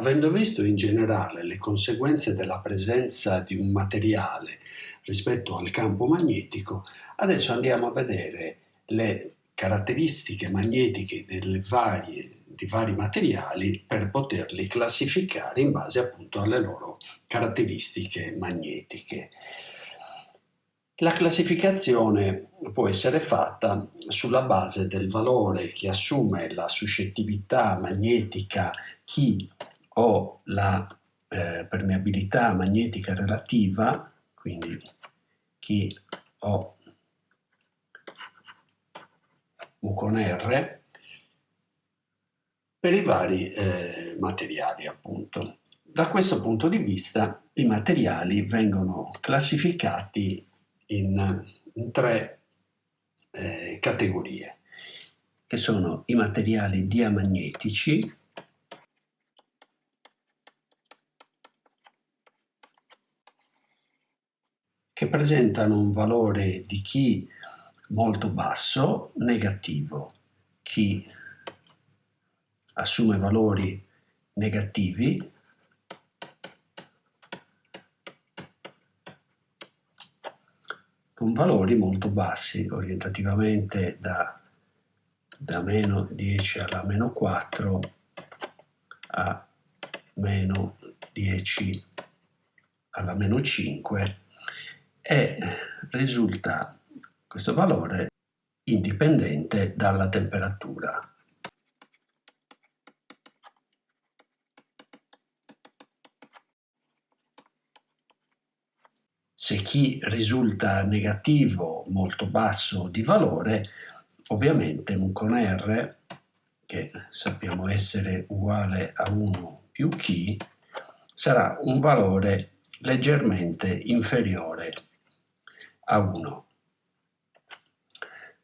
Avendo visto in generale le conseguenze della presenza di un materiale rispetto al campo magnetico, adesso andiamo a vedere le caratteristiche magnetiche varie, di vari materiali per poterli classificare in base appunto alle loro caratteristiche magnetiche. La classificazione può essere fatta sulla base del valore che assume la suscettibilità magnetica chi o la eh, permeabilità magnetica relativa, quindi chi o U con R, per i vari eh, materiali appunto. Da questo punto di vista i materiali vengono classificati in, in tre eh, categorie, che sono i materiali diamagnetici, che presentano un valore di chi molto basso, negativo. Chi assume valori negativi con valori molto bassi, orientativamente da, da meno 10 alla meno 4 a meno 10 alla meno 5 e risulta questo valore indipendente dalla temperatura. Se chi risulta negativo molto basso di valore, ovviamente con R, che sappiamo essere uguale a 1 più chi, sarà un valore leggermente inferiore a 1.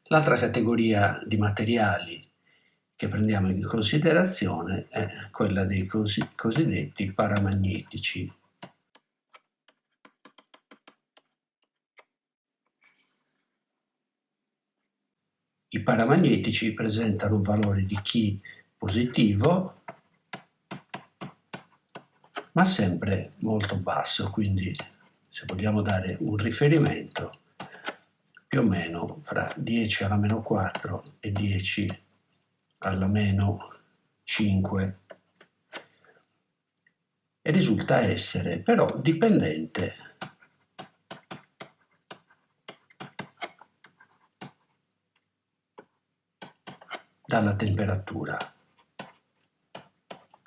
L'altra categoria di materiali che prendiamo in considerazione è quella dei cosiddetti paramagnetici. I paramagnetici presentano un valore di chi positivo, ma sempre molto basso, quindi se vogliamo dare un riferimento, più o meno fra 10 alla meno 4 e 10 alla meno 5 e risulta essere però dipendente dalla temperatura.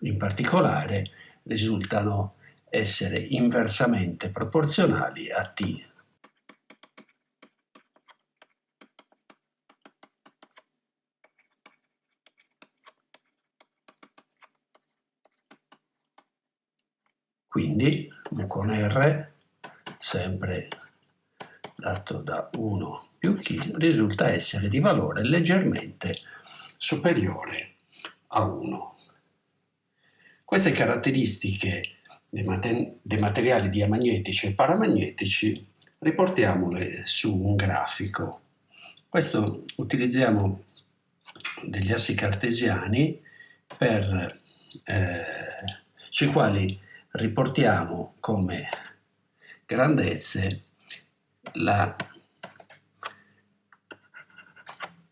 In particolare risultano essere inversamente proporzionali a T. Quindi con R, sempre dato da 1 più chi, risulta essere di valore leggermente superiore a 1. Queste caratteristiche dei, mater dei materiali diamagnetici e paramagnetici riportiamole su un grafico. Questo utilizziamo degli assi cartesiani per, eh, sui quali riportiamo come grandezze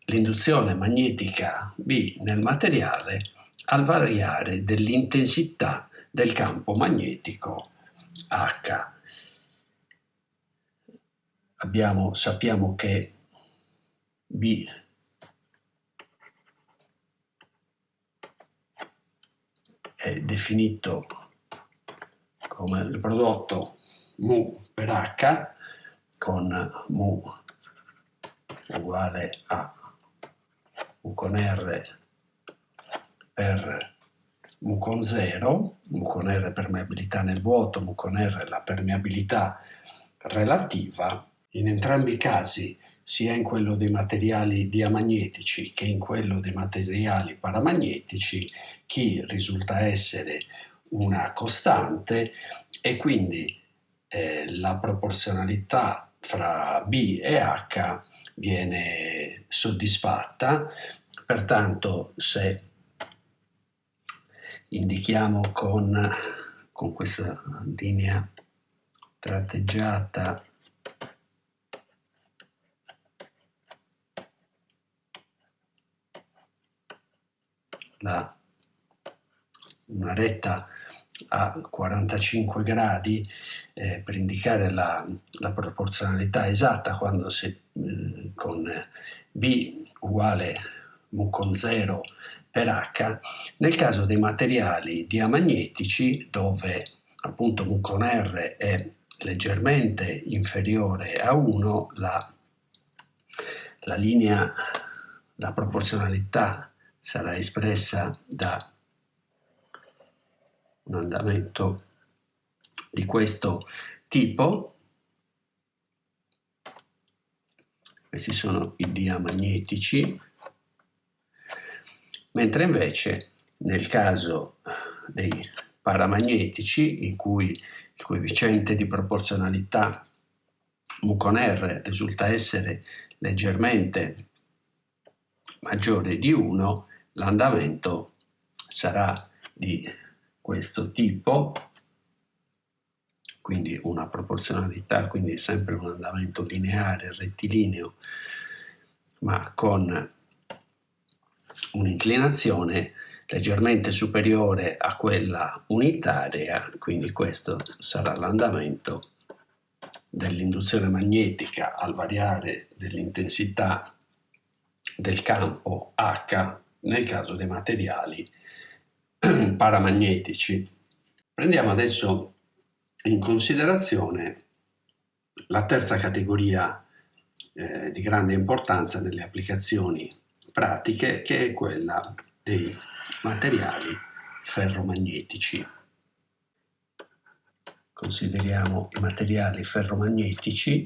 l'induzione magnetica B nel materiale al variare dell'intensità del campo magnetico H. Abbiamo, sappiamo che B è definito come il prodotto mu per h con mu uguale a mu con r per mu con 0, mu con r permeabilità nel vuoto, mu con r la permeabilità relativa. In entrambi i casi, sia in quello dei materiali diamagnetici che in quello dei materiali paramagnetici, chi risulta essere una costante e quindi eh, la proporzionalità fra B e H viene soddisfatta, pertanto se indichiamo con, con questa linea tratteggiata. La, una retta a 45 gradi eh, per indicare la, la, proporzionalità esatta quando si, eh, con B uguale mu con 0 per H, nel caso dei materiali diamagnetici dove appunto mu con R è leggermente inferiore a 1, la, la linea, la proporzionalità sarà espressa da un andamento di questo tipo. Questi sono i diamagnetici, mentre invece nel caso dei paramagnetici, in cui il coefficiente di proporzionalità mu con R risulta essere leggermente maggiore di 1, l'andamento sarà di questo tipo, quindi una proporzionalità, quindi sempre un andamento lineare, rettilineo, ma con un'inclinazione leggermente superiore a quella unitaria, quindi questo sarà l'andamento dell'induzione magnetica al variare dell'intensità del campo H nel caso dei materiali paramagnetici. Prendiamo adesso in considerazione la terza categoria eh, di grande importanza nelle applicazioni pratiche che è quella dei materiali ferromagnetici. Consideriamo i materiali ferromagnetici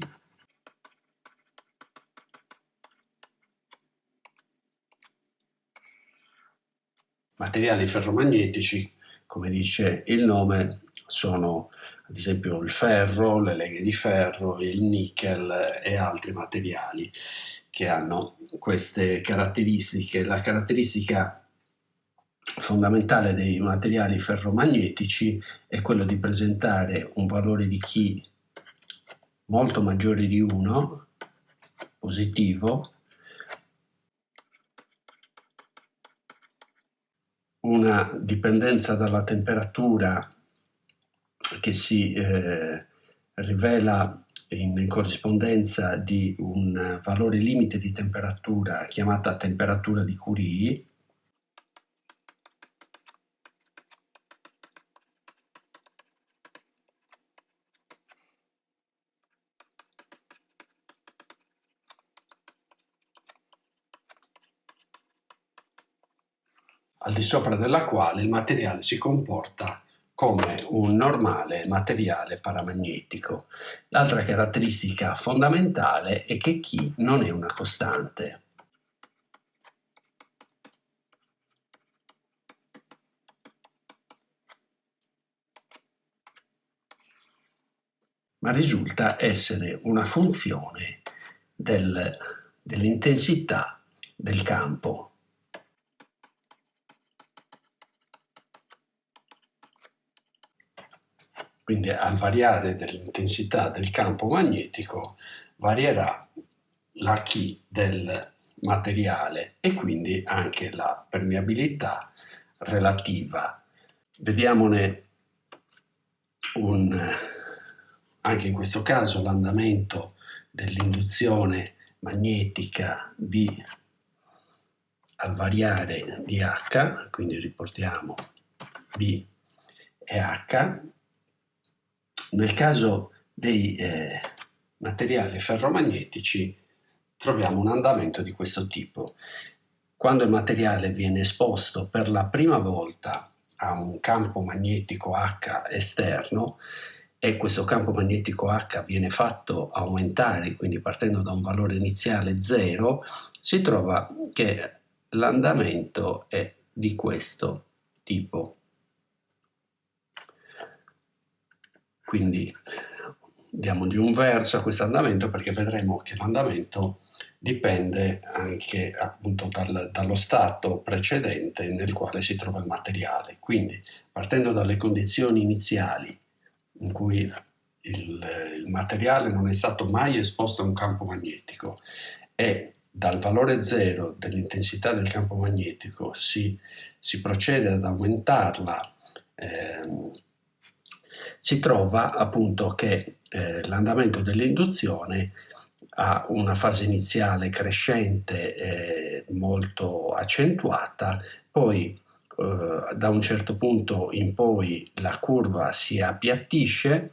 materiali ferromagnetici, come dice il nome, sono ad esempio il ferro, le leghe di ferro, il nickel e altri materiali che hanno queste caratteristiche. La caratteristica fondamentale dei materiali ferromagnetici è quello di presentare un valore di chi molto maggiore di 1, positivo, una dipendenza dalla temperatura che si eh, rivela in corrispondenza di un valore limite di temperatura chiamata temperatura di Curie. Al di sopra della quale il materiale si comporta come un normale materiale paramagnetico. L'altra caratteristica fondamentale è che chi non è una costante. ma risulta essere una funzione del, dell'intensità del campo Quindi al variare dell'intensità del campo magnetico varierà la chi del materiale e quindi anche la permeabilità relativa. Vediamone un, anche in questo caso l'andamento dell'induzione magnetica B al variare di H, quindi riportiamo B e H, nel caso dei eh, materiali ferromagnetici troviamo un andamento di questo tipo. Quando il materiale viene esposto per la prima volta a un campo magnetico H esterno e questo campo magnetico H viene fatto aumentare, quindi partendo da un valore iniziale 0, si trova che l'andamento è di questo tipo. Quindi diamo di un verso a questo andamento perché vedremo che l'andamento dipende anche appunto dal, dallo stato precedente nel quale si trova il materiale. Quindi partendo dalle condizioni iniziali in cui il, il materiale non è stato mai esposto a un campo magnetico e dal valore zero dell'intensità del campo magnetico si, si procede ad aumentarla, eh, si trova appunto che eh, l'andamento dell'induzione ha una fase iniziale crescente eh, molto accentuata, poi eh, da un certo punto in poi la curva si appiattisce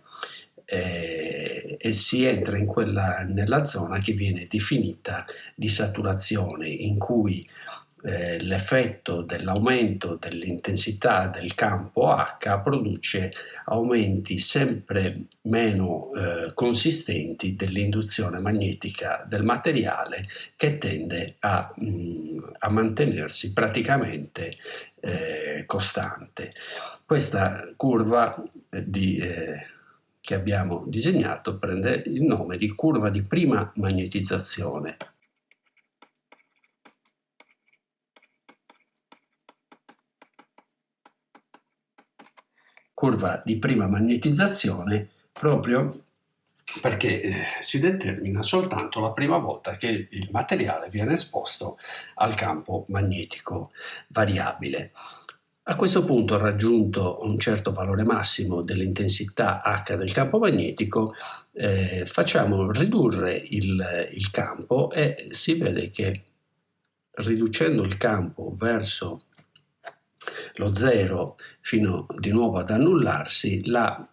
eh, e si entra in quella, nella zona che viene definita di saturazione, in cui eh, l'effetto dell'aumento dell'intensità del campo H produce aumenti sempre meno eh, consistenti dell'induzione magnetica del materiale che tende a, mh, mm, a mantenersi praticamente eh, costante. Questa curva di, eh, che abbiamo disegnato prende il nome di curva di prima magnetizzazione curva di prima magnetizzazione proprio perché eh, si determina soltanto la prima volta che il materiale viene esposto al campo magnetico variabile. A questo punto, raggiunto un certo valore massimo dell'intensità H del campo magnetico, eh, facciamo ridurre il, il campo e si vede che riducendo il campo verso lo zero fino di nuovo ad annullarsi, la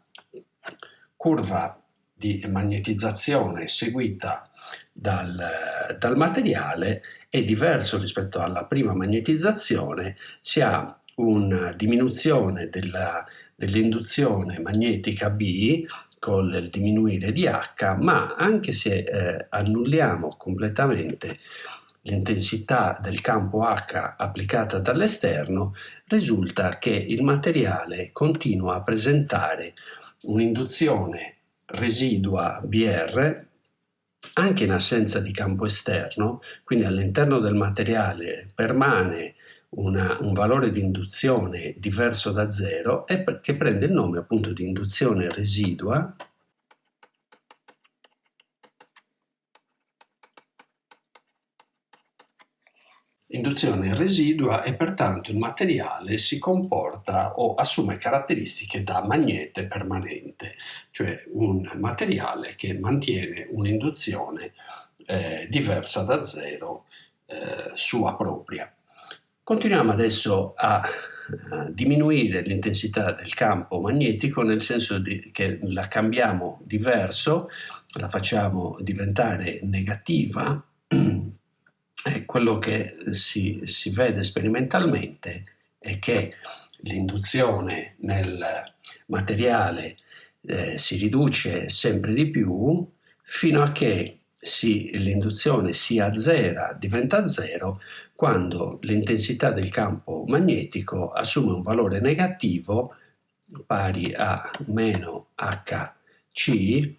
curva di magnetizzazione seguita dal, dal materiale è diverso rispetto alla prima magnetizzazione, si ha una diminuzione dell'induzione magnetica B con il diminuire di H, ma anche se eh, annulliamo completamente l'intensità del campo H applicata dall'esterno, risulta che il materiale continua a presentare un'induzione residua BR anche in assenza di campo esterno, quindi all'interno del materiale permane una, un valore di induzione diverso da zero e che prende il nome appunto di induzione residua Induzione residua e pertanto il materiale si comporta o assume caratteristiche da magnete permanente, cioè un materiale che mantiene un'induzione eh, diversa da zero eh, sua propria. Continuiamo adesso a, diminuire l'intensità del campo magnetico nel senso che la cambiamo di verso, la facciamo diventare negativa eh, quello che si, si, vede sperimentalmente è che l'induzione nel materiale eh, si riduce sempre di più fino a che l'induzione si azzera, diventa zero, quando l'intensità del campo magnetico assume un valore negativo pari a meno Hc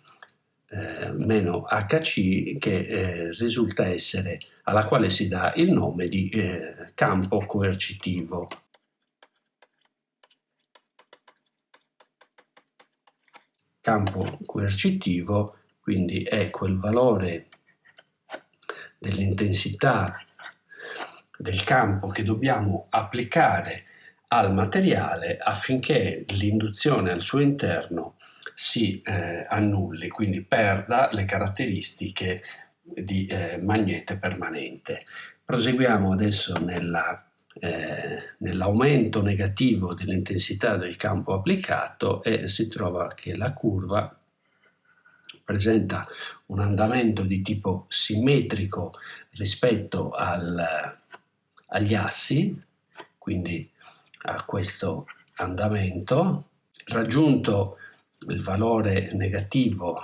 eh, meno Hc che eh, risulta essere alla quale si dà il nome di eh, campo coercitivo. Campo coercitivo quindi è quel valore dell'intensità del campo che dobbiamo applicare al materiale affinché l'induzione al suo interno si eh, annulli, quindi perda le caratteristiche di eh, magnete permanente. Proseguiamo adesso eh, nell'aumento negativo dell'intensità del campo applicato e si trova che la curva presenta un andamento di tipo simmetrico rispetto al, agli assi, quindi a questo andamento, raggiunto il valore negativo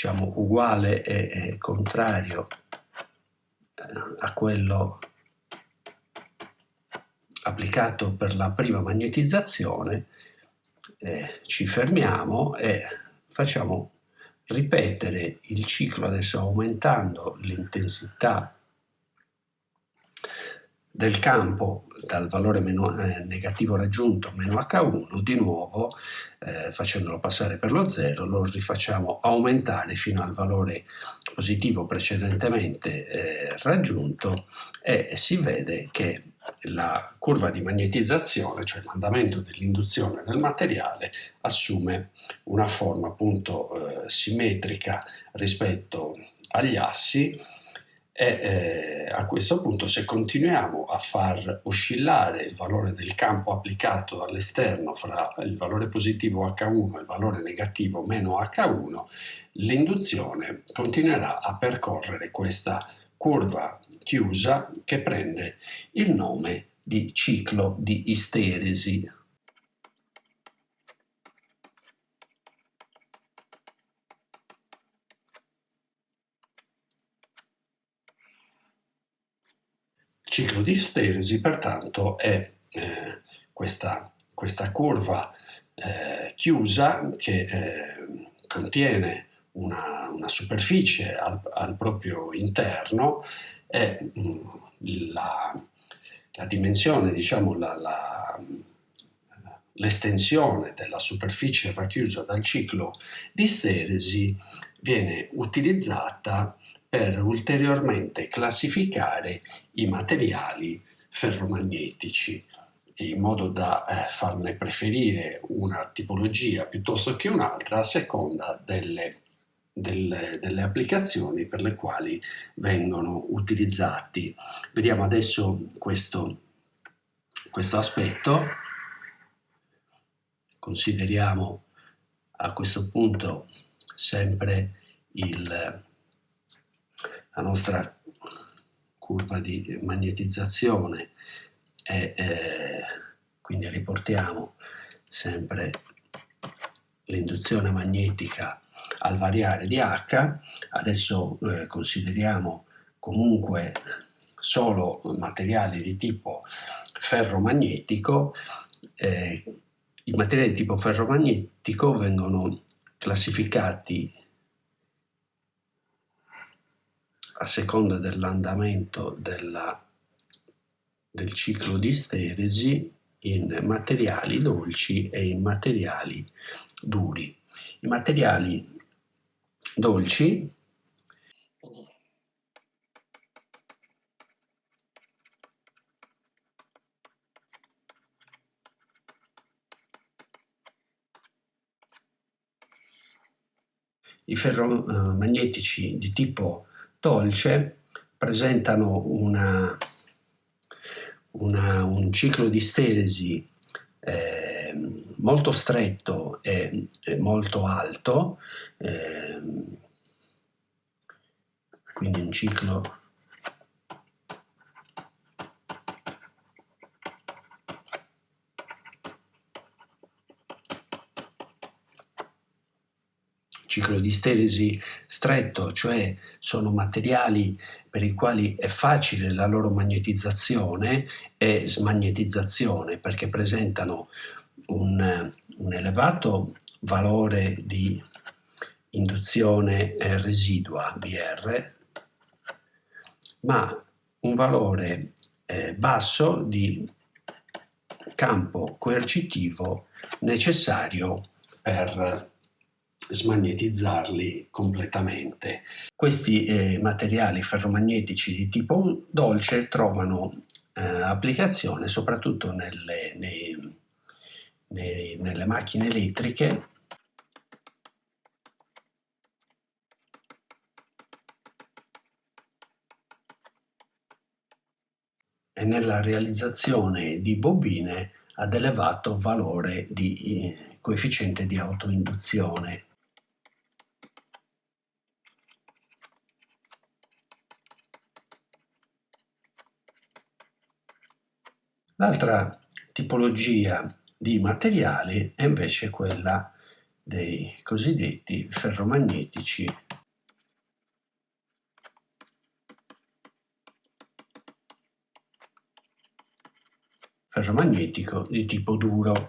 diciamo uguale e, contrario eh, a quello applicato per la prima magnetizzazione eh, ci fermiamo e facciamo ripetere il ciclo adesso aumentando l'intensità del campo dal valore meno, eh, negativo raggiunto meno H1, di nuovo eh, facendolo passare per lo 0 lo rifacciamo aumentare fino al valore positivo precedentemente eh, raggiunto e si vede che la curva di magnetizzazione, cioè l'andamento dell'induzione nel materiale, assume una forma appunto eh, simmetrica rispetto agli assi e eh, a questo punto se continuiamo a far oscillare il valore del campo applicato all'esterno fra il valore positivo H1 e il valore negativo meno H1, l'induzione continuerà a percorrere questa curva chiusa che prende il nome di ciclo di isteresi. Ciclo di steresi pertanto è eh, questa, questa, curva eh, chiusa che eh, contiene una, una superficie al, al, proprio interno e mm, la, la, dimensione, diciamo l'estensione della superficie racchiusa dal ciclo di steresi viene utilizzata per ulteriormente classificare i materiali ferromagnetici in modo da eh, farne preferire una tipologia piuttosto che un'altra a seconda delle, delle, delle, applicazioni per le quali vengono utilizzati. Vediamo adesso questo, questo aspetto. Consideriamo a questo punto sempre il la nostra curva di magnetizzazione e eh, quindi riportiamo sempre l'induzione magnetica al variare di H, adesso eh, consideriamo comunque solo materiali di tipo ferromagnetico, eh, i materiali di tipo ferromagnetico vengono classificati a seconda dell'andamento del ciclo di steresi in materiali dolci e in materiali duri. I materiali dolci i ferromagnetici di tipo dolce presentano una, una, un ciclo di steresi eh, molto stretto e, e molto alto, eh, quindi un ciclo ciclo di steresi stretto, cioè sono materiali per i quali è facile la loro magnetizzazione e smagnetizzazione perché presentano un, un elevato valore di induzione residua BR, ma un valore eh, basso di campo coercitivo necessario per smagnetizzarli completamente. Questi eh, materiali ferromagnetici di tipo dolce trovano eh, applicazione soprattutto nelle, nei, nei, nelle macchine elettriche e nella realizzazione di bobine ad elevato valore di eh, coefficiente di autoinduzione. L'altra tipologia di materiali è invece quella dei cosiddetti ferromagnetici ferromagnetico di tipo duro.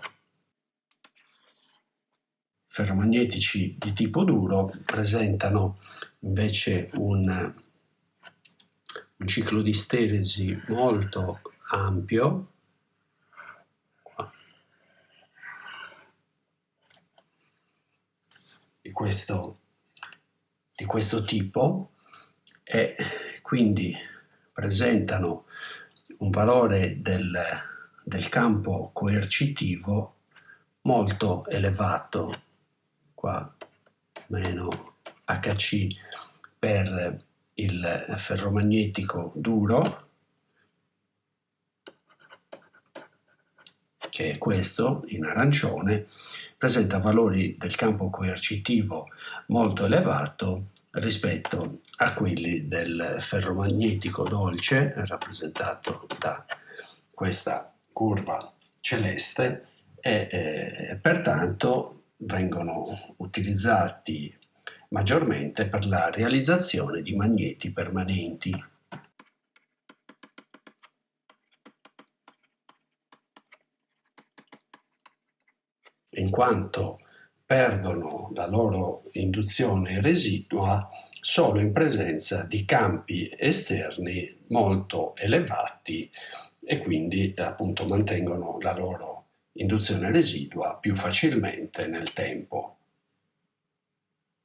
ferromagnetici di tipo duro presentano invece un, un ciclo di steresi molto ampio questo, di questo tipo e quindi presentano un valore del, del campo coercitivo molto elevato qua meno Hc per il ferromagnetico duro che è questo in arancione presenta valori del campo coercitivo molto elevato rispetto a quelli del ferromagnetico dolce rappresentato da questa curva celeste e eh, pertanto vengono utilizzati maggiormente per la realizzazione di magneti permanenti. In quanto perdono la loro induzione residua solo in presenza di campi esterni molto elevati e quindi appunto mantengono la loro induzione residua più facilmente nel tempo.